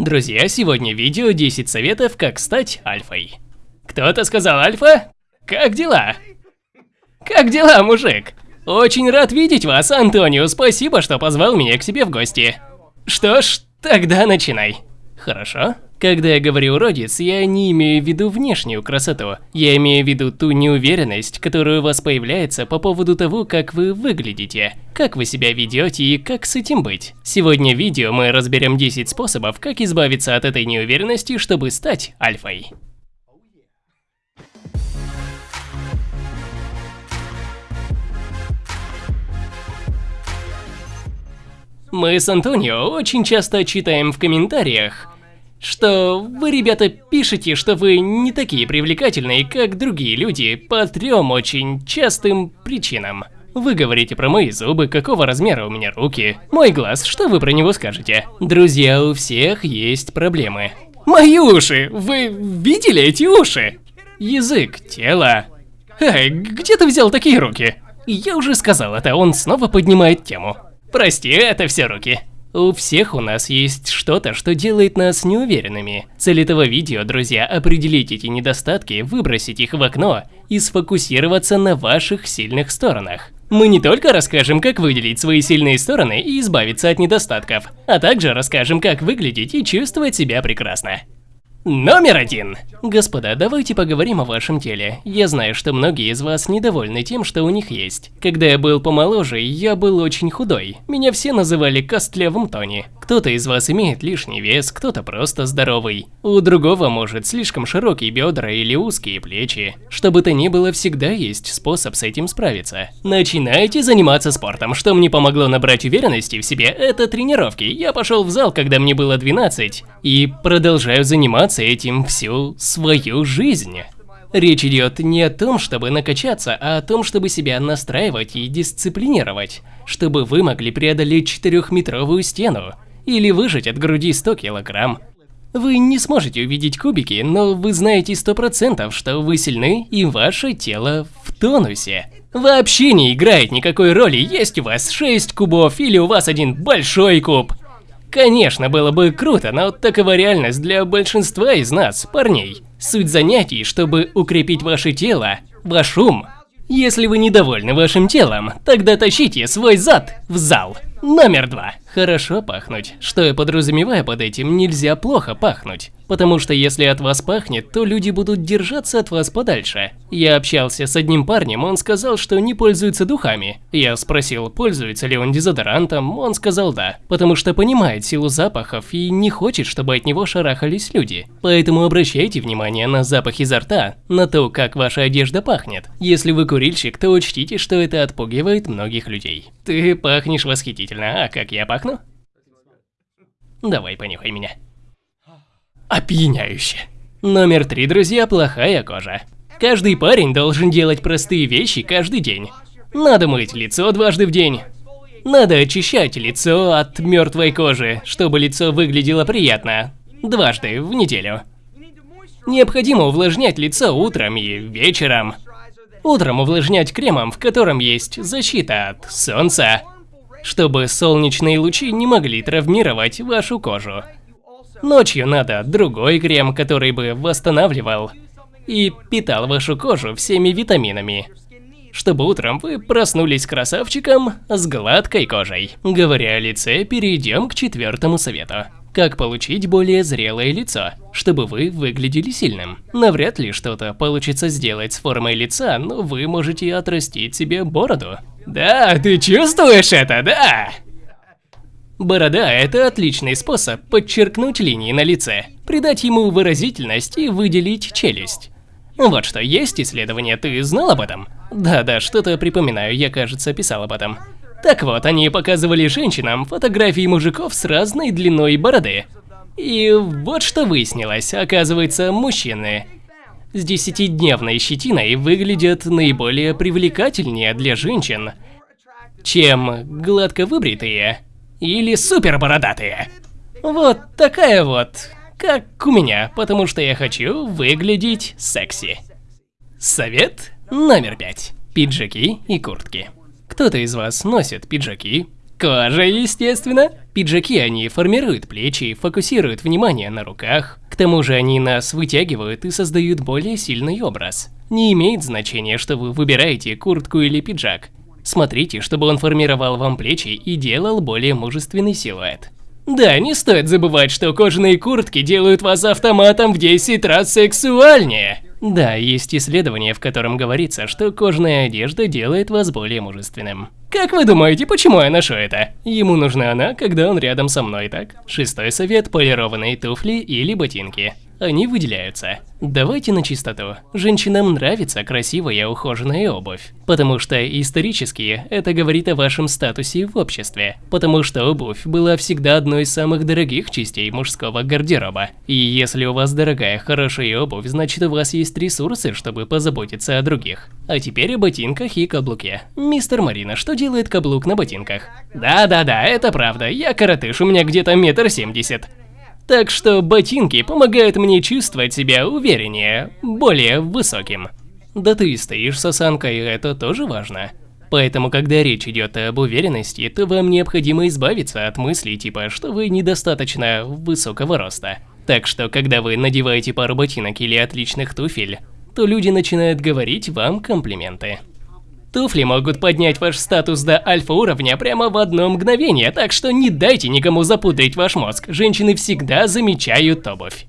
Друзья, сегодня видео 10 советов, как стать альфой. Кто-то сказал альфа? Как дела? Как дела, мужик? Очень рад видеть вас, Антонио, спасибо, что позвал меня к себе в гости. Что ж, тогда начинай. Хорошо? Когда я говорю уродец, я не имею в виду внешнюю красоту. Я имею в виду ту неуверенность, которая у вас появляется по поводу того, как вы выглядите, как вы себя ведете и как с этим быть. Сегодня в видео мы разберем 10 способов, как избавиться от этой неуверенности, чтобы стать альфой. Мы с Антонио очень часто читаем в комментариях, что вы, ребята, пишете, что вы не такие привлекательные, как другие люди, по трем очень частым причинам. Вы говорите про мои зубы, какого размера у меня руки, мой глаз, что вы про него скажете? Друзья, у всех есть проблемы. Мои уши! Вы видели эти уши? Язык, тело. Эй, где ты взял такие руки? Я уже сказал это, он снова поднимает тему. Прости, это все руки. У всех у нас есть что-то, что делает нас неуверенными. Цель этого видео, друзья, определить эти недостатки, выбросить их в окно и сфокусироваться на ваших сильных сторонах. Мы не только расскажем, как выделить свои сильные стороны и избавиться от недостатков, а также расскажем, как выглядеть и чувствовать себя прекрасно. Номер один. Господа, давайте поговорим о вашем теле. Я знаю, что многие из вас недовольны тем, что у них есть. Когда я был помоложе, я был очень худой. Меня все называли костлявым Тони. Кто-то из вас имеет лишний вес, кто-то просто здоровый. У другого может слишком широкие бедра или узкие плечи. Что бы то ни было, всегда есть способ с этим справиться. Начинайте заниматься спортом. Что мне помогло набрать уверенности в себе, это тренировки. Я пошел в зал, когда мне было 12, и продолжаю заниматься этим всю свою жизнь. Речь идет не о том, чтобы накачаться, а о том, чтобы себя настраивать и дисциплинировать, чтобы вы могли преодолеть четырехметровую стену или выжать от груди 100 килограмм. Вы не сможете увидеть кубики, но вы знаете сто процентов, что вы сильны и ваше тело в тонусе. Вообще не играет никакой роли, есть у вас 6 кубов или у вас один большой куб. Конечно, было бы круто, но такова реальность для большинства из нас, парней. Суть занятий, чтобы укрепить ваше тело, ваш ум. Если вы недовольны вашим телом, тогда тащите свой зад в зал. Номер два. Хорошо пахнуть. Что я подразумеваю под этим, нельзя плохо пахнуть. Потому что если от вас пахнет, то люди будут держаться от вас подальше. Я общался с одним парнем, он сказал, что не пользуется духами. Я спросил, пользуется ли он дезодорантом, он сказал да. Потому что понимает силу запахов и не хочет, чтобы от него шарахались люди. Поэтому обращайте внимание на запах изо рта, на то, как ваша одежда пахнет. Если вы курильщик, то учтите, что это отпугивает многих людей. Ты пахнешь восхитительно, а как я пахну? Давай понюхай меня опьяняюще. Номер три, друзья, плохая кожа. Каждый парень должен делать простые вещи каждый день. Надо мыть лицо дважды в день. Надо очищать лицо от мертвой кожи, чтобы лицо выглядело приятно. Дважды в неделю. Необходимо увлажнять лицо утром и вечером. Утром увлажнять кремом, в котором есть защита от солнца, чтобы солнечные лучи не могли травмировать вашу кожу. Ночью надо другой крем, который бы восстанавливал и питал вашу кожу всеми витаминами, чтобы утром вы проснулись красавчиком с гладкой кожей. Говоря о лице, перейдем к четвертому совету. Как получить более зрелое лицо, чтобы вы выглядели сильным. Навряд ли что-то получится сделать с формой лица, но вы можете отрастить себе бороду. Да, ты чувствуешь это, да? Борода – это отличный способ подчеркнуть линии на лице, придать ему выразительность и выделить челюсть. Вот что, есть исследование, ты знал об этом? Да-да, что-то припоминаю, я, кажется, писал об этом. Так вот, они показывали женщинам фотографии мужиков с разной длиной бороды. И вот что выяснилось, оказывается, мужчины с десятидневной щетиной выглядят наиболее привлекательнее для женщин, чем гладко выбритые или супер бородатые. Вот такая вот, как у меня, потому что я хочу выглядеть секси. Совет номер пять. Пиджаки и куртки. Кто-то из вас носит пиджаки, кожа, естественно, Пиджаки они формируют плечи, фокусируют внимание на руках. К тому же они нас вытягивают и создают более сильный образ. Не имеет значения, что вы выбираете куртку или пиджак. Смотрите, чтобы он формировал вам плечи и делал более мужественный силуэт. Да, не стоит забывать, что кожаные куртки делают вас автоматом в 10 раз сексуальнее. Да, есть исследование, в котором говорится, что кожаная одежда делает вас более мужественным. Как вы думаете, почему я ношу это? Ему нужна она, когда он рядом со мной, так? Шестой совет – полированные туфли или ботинки они выделяются. Давайте на чистоту. Женщинам нравится красивая ухоженная обувь, потому что исторически это говорит о вашем статусе в обществе, потому что обувь была всегда одной из самых дорогих частей мужского гардероба. И если у вас дорогая хорошая обувь, значит у вас есть ресурсы, чтобы позаботиться о других. А теперь о ботинках и каблуке. Мистер Марина, что делает каблук на ботинках? Да-да-да, это правда, я коротыш, у меня где-то метр семьдесят. Так что ботинки помогают мне чувствовать себя увереннее, более высоким. Да ты стоишь с осанкой, это тоже важно. Поэтому, когда речь идет об уверенности, то вам необходимо избавиться от мыслей типа, что вы недостаточно высокого роста. Так что, когда вы надеваете пару ботинок или отличных туфель, то люди начинают говорить вам комплименты. Туфли могут поднять ваш статус до альфа-уровня прямо в одно мгновение, так что не дайте никому запудрить ваш мозг. Женщины всегда замечают обувь.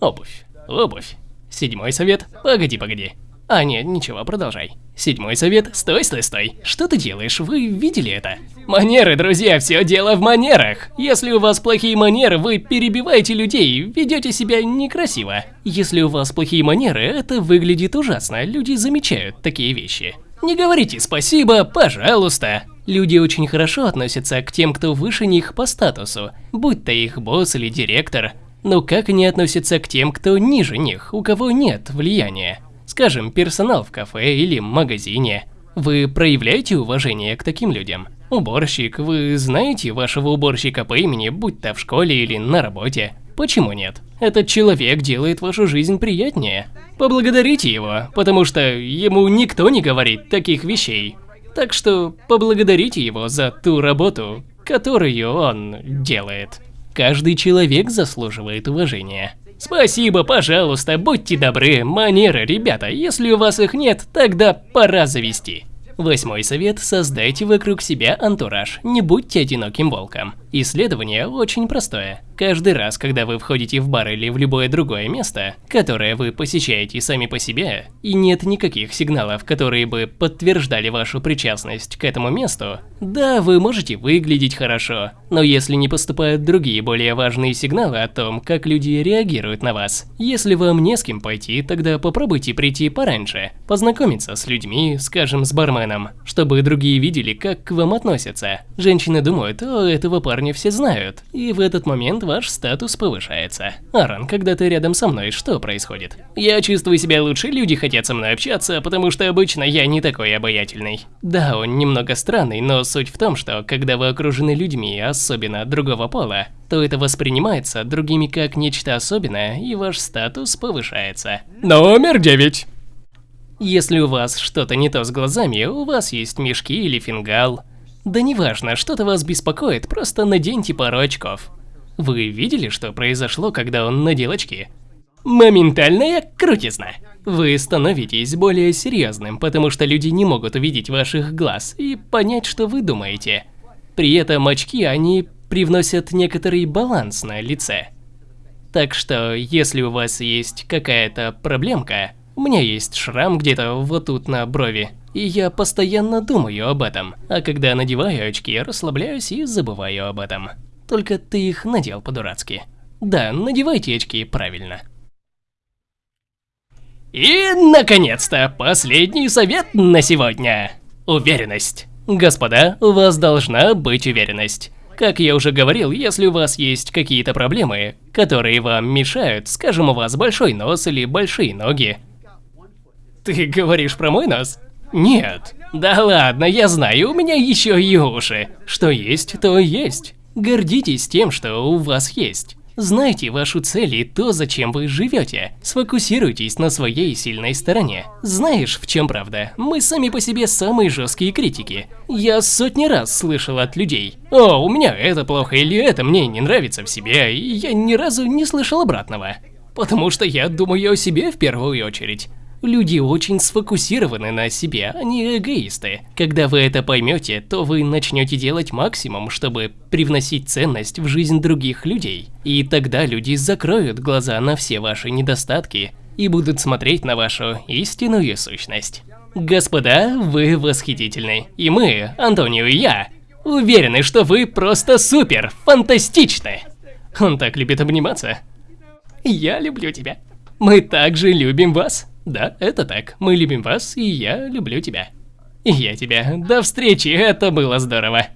Обувь. Обувь. Седьмой совет. Погоди, погоди. А, нет, ничего, продолжай. Седьмой совет. Стой, стой, стой. Что ты делаешь? Вы видели это? Манеры, друзья, все дело в манерах. Если у вас плохие манеры, вы перебиваете людей, ведете себя некрасиво. Если у вас плохие манеры, это выглядит ужасно. Люди замечают такие вещи. Не говорите спасибо, пожалуйста. Люди очень хорошо относятся к тем, кто выше них по статусу, будь то их босс или директор. Но как они относятся к тем, кто ниже них, у кого нет влияния? Скажем, персонал в кафе или магазине. Вы проявляете уважение к таким людям? Уборщик, вы знаете вашего уборщика по имени, будь то в школе или на работе? Почему нет? Этот человек делает вашу жизнь приятнее. Поблагодарите его, потому что ему никто не говорит таких вещей. Так что поблагодарите его за ту работу, которую он делает. Каждый человек заслуживает уважения. Спасибо, пожалуйста, будьте добры, манеры, ребята, если у вас их нет, тогда пора завести. Восьмой совет – создайте вокруг себя антураж, не будьте одиноким волком. Исследование очень простое. Каждый раз, когда вы входите в бар или в любое другое место, которое вы посещаете сами по себе, и нет никаких сигналов, которые бы подтверждали вашу причастность к этому месту, да, вы можете выглядеть хорошо, но если не поступают другие более важные сигналы о том, как люди реагируют на вас, если вам не с кем пойти, тогда попробуйте прийти пораньше, познакомиться с людьми, скажем, с барменом, чтобы другие видели, как к вам относятся. Женщины думают, о, этого парня все знают, и в этот момент ваш статус повышается. Аран, когда ты рядом со мной, что происходит? Я чувствую себя лучше, люди хотят со мной общаться, потому что обычно я не такой обаятельный. Да, он немного странный, но суть в том, что когда вы окружены людьми, особенно другого пола, то это воспринимается другими как нечто особенное, и ваш статус повышается. Номер девять. Если у вас что-то не то с глазами, у вас есть мешки или фингал. Да неважно, что-то вас беспокоит, просто наденьте пару очков. Вы видели, что произошло, когда он надел очки? Моментальная крутизна. Вы становитесь более серьезным, потому что люди не могут увидеть ваших глаз и понять, что вы думаете. При этом очки, они привносят некоторый баланс на лице. Так что, если у вас есть какая-то проблемка, у меня есть шрам где-то вот тут на брови, и я постоянно думаю об этом, а когда надеваю очки, расслабляюсь и забываю об этом. Только ты их надел по-дурацки. Да, надевайте очки правильно. И, наконец-то, последний совет на сегодня. Уверенность. Господа, у вас должна быть уверенность. Как я уже говорил, если у вас есть какие-то проблемы, которые вам мешают, скажем, у вас большой нос или большие ноги. Ты говоришь про мой нос? Нет. Да ладно, я знаю, у меня еще и уши. Что есть, то есть. Гордитесь тем, что у вас есть. Знайте вашу цель и то, зачем вы живете. Сфокусируйтесь на своей сильной стороне. Знаешь, в чем правда? Мы сами по себе самые жесткие критики. Я сотни раз слышал от людей. О, у меня это плохо или это мне не нравится в себе, и я ни разу не слышал обратного. Потому что я думаю о себе в первую очередь. Люди очень сфокусированы на себе, они эгоисты. Когда вы это поймете, то вы начнете делать максимум, чтобы привносить ценность в жизнь других людей. И тогда люди закроют глаза на все ваши недостатки и будут смотреть на вашу истинную сущность. Господа, вы восхитительны. И мы, Антонио и я, уверены, что вы просто супер, фантастичны. Он так любит обниматься. Я люблю тебя. Мы также любим вас. Да, это так. Мы любим вас, и я люблю тебя. И я тебя. До встречи, это было здорово.